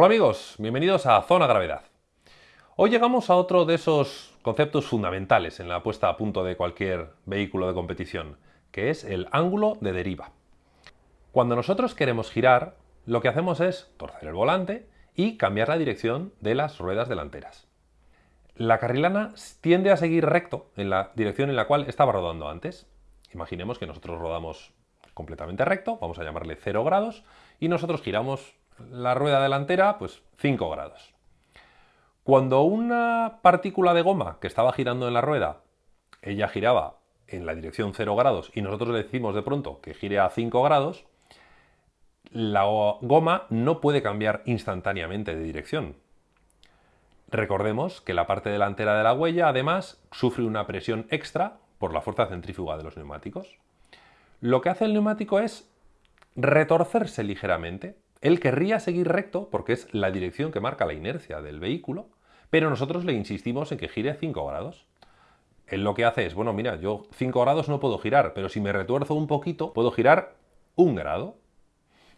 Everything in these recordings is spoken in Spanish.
Hola amigos, bienvenidos a Zona Gravedad. Hoy llegamos a otro de esos conceptos fundamentales en la puesta a punto de cualquier vehículo de competición, que es el ángulo de deriva. Cuando nosotros queremos girar, lo que hacemos es torcer el volante y cambiar la dirección de las ruedas delanteras. La carrilana tiende a seguir recto en la dirección en la cual estaba rodando antes. Imaginemos que nosotros rodamos completamente recto, vamos a llamarle 0 grados, y nosotros giramos la rueda delantera, pues 5 grados. Cuando una partícula de goma que estaba girando en la rueda, ella giraba en la dirección 0 grados y nosotros le decimos de pronto que gire a 5 grados, la goma no puede cambiar instantáneamente de dirección. Recordemos que la parte delantera de la huella además sufre una presión extra por la fuerza centrífuga de los neumáticos. Lo que hace el neumático es retorcerse ligeramente, él querría seguir recto porque es la dirección que marca la inercia del vehículo, pero nosotros le insistimos en que gire 5 grados. Él lo que hace es, bueno, mira, yo 5 grados no puedo girar, pero si me retuerzo un poquito, puedo girar un grado.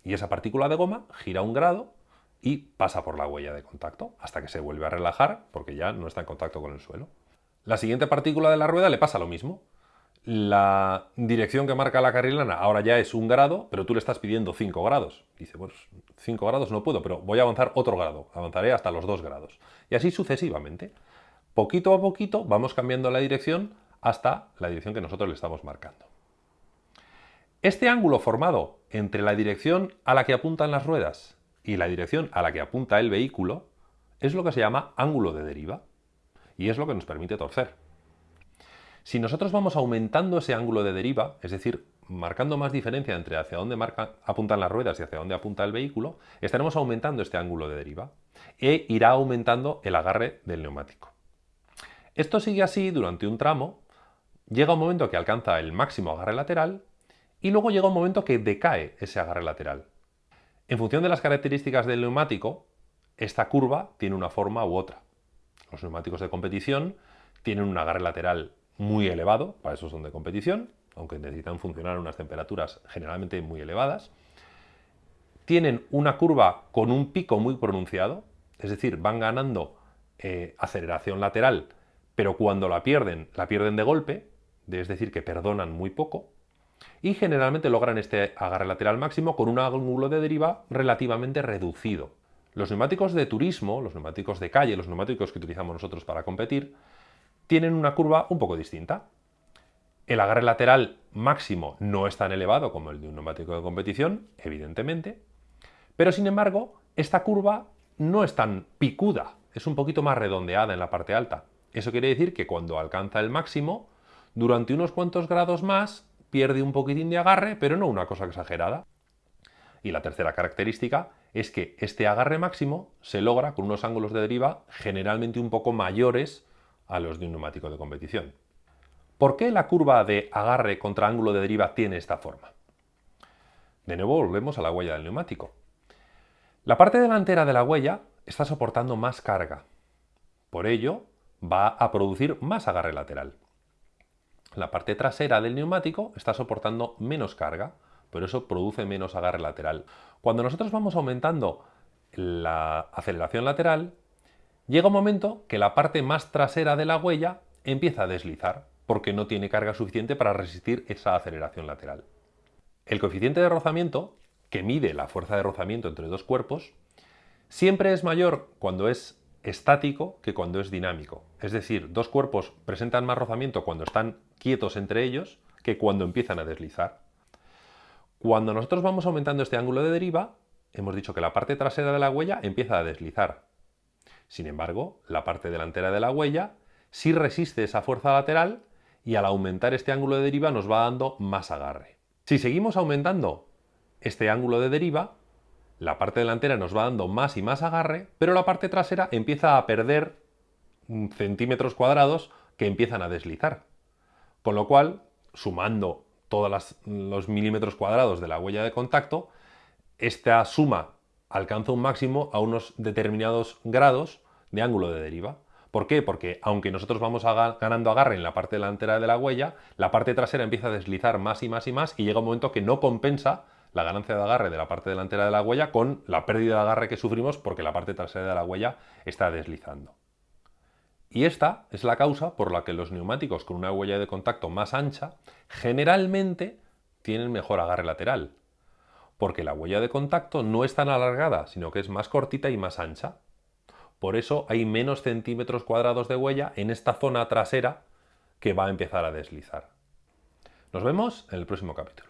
Y esa partícula de goma gira un grado y pasa por la huella de contacto hasta que se vuelve a relajar porque ya no está en contacto con el suelo. La siguiente partícula de la rueda le pasa lo mismo la dirección que marca la carrilana ahora ya es un grado, pero tú le estás pidiendo 5 grados. Dice, pues 5 grados no puedo, pero voy a avanzar otro grado, avanzaré hasta los 2 grados. Y así sucesivamente. Poquito a poquito vamos cambiando la dirección hasta la dirección que nosotros le estamos marcando. Este ángulo formado entre la dirección a la que apuntan las ruedas y la dirección a la que apunta el vehículo es lo que se llama ángulo de deriva y es lo que nos permite torcer. Si nosotros vamos aumentando ese ángulo de deriva, es decir, marcando más diferencia entre hacia dónde apuntan las ruedas y hacia dónde apunta el vehículo, estaremos aumentando este ángulo de deriva e irá aumentando el agarre del neumático. Esto sigue así durante un tramo, llega un momento que alcanza el máximo agarre lateral y luego llega un momento que decae ese agarre lateral. En función de las características del neumático, esta curva tiene una forma u otra. Los neumáticos de competición tienen un agarre lateral muy elevado, para eso son de competición, aunque necesitan funcionar a unas temperaturas generalmente muy elevadas. Tienen una curva con un pico muy pronunciado, es decir, van ganando eh, aceleración lateral, pero cuando la pierden, la pierden de golpe, es decir, que perdonan muy poco, y generalmente logran este agarre lateral máximo con un ángulo de deriva relativamente reducido. Los neumáticos de turismo, los neumáticos de calle, los neumáticos que utilizamos nosotros para competir, tienen una curva un poco distinta. El agarre lateral máximo no es tan elevado como el de un neumático de competición, evidentemente, pero sin embargo, esta curva no es tan picuda, es un poquito más redondeada en la parte alta. Eso quiere decir que cuando alcanza el máximo, durante unos cuantos grados más, pierde un poquitín de agarre, pero no una cosa exagerada. Y la tercera característica es que este agarre máximo se logra con unos ángulos de deriva generalmente un poco mayores a los de un neumático de competición. ¿Por qué la curva de agarre contra ángulo de deriva tiene esta forma? De nuevo volvemos a la huella del neumático. La parte delantera de la huella está soportando más carga. Por ello, va a producir más agarre lateral. La parte trasera del neumático está soportando menos carga, por eso produce menos agarre lateral. Cuando nosotros vamos aumentando la aceleración lateral, Llega un momento que la parte más trasera de la huella empieza a deslizar porque no tiene carga suficiente para resistir esa aceleración lateral. El coeficiente de rozamiento, que mide la fuerza de rozamiento entre dos cuerpos, siempre es mayor cuando es estático que cuando es dinámico. Es decir, dos cuerpos presentan más rozamiento cuando están quietos entre ellos que cuando empiezan a deslizar. Cuando nosotros vamos aumentando este ángulo de deriva, hemos dicho que la parte trasera de la huella empieza a deslizar, sin embargo, la parte delantera de la huella sí resiste esa fuerza lateral y al aumentar este ángulo de deriva nos va dando más agarre. Si seguimos aumentando este ángulo de deriva, la parte delantera nos va dando más y más agarre, pero la parte trasera empieza a perder centímetros cuadrados que empiezan a deslizar. Con lo cual, sumando todos los milímetros cuadrados de la huella de contacto, esta suma alcanza un máximo a unos determinados grados de ángulo de deriva. ¿Por qué? Porque aunque nosotros vamos ganando agarre en la parte delantera de la huella, la parte trasera empieza a deslizar más y más y más y llega un momento que no compensa la ganancia de agarre de la parte delantera de la huella con la pérdida de agarre que sufrimos porque la parte trasera de la huella está deslizando. Y esta es la causa por la que los neumáticos con una huella de contacto más ancha generalmente tienen mejor agarre lateral, porque la huella de contacto no es tan alargada, sino que es más cortita y más ancha. Por eso hay menos centímetros cuadrados de huella en esta zona trasera que va a empezar a deslizar. Nos vemos en el próximo capítulo.